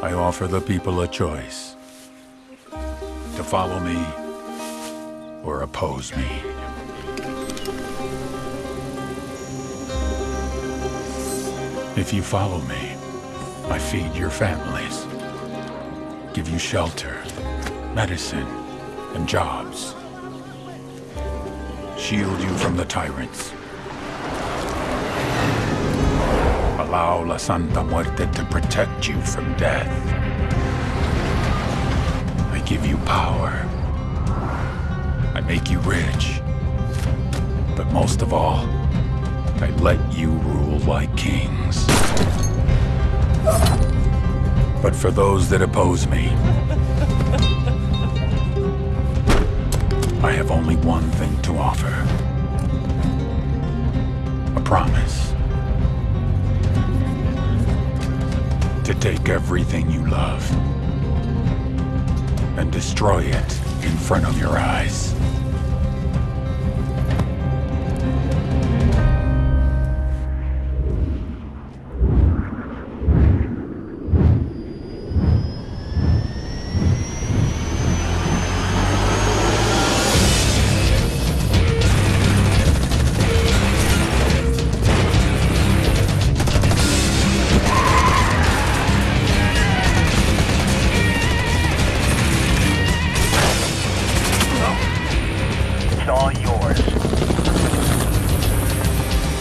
I offer the people a choice. To follow me or oppose me. If you follow me, I feed your families, give you shelter, medicine, and jobs. Shield you from the tyrants. Allow La Santa Muerte to protect you from death. I give you power. I make you rich. But most of all, I let you rule like kings. But for those that oppose me, I have only one thing to offer. A promise. Take everything you love and destroy it in front of your eyes.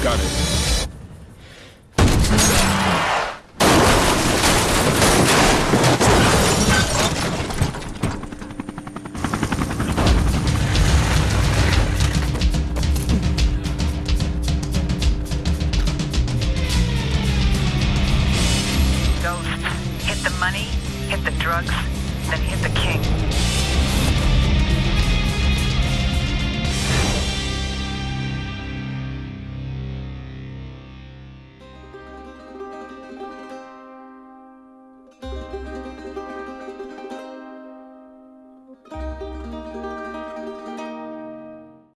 Got it. Hit the money, hit the drugs,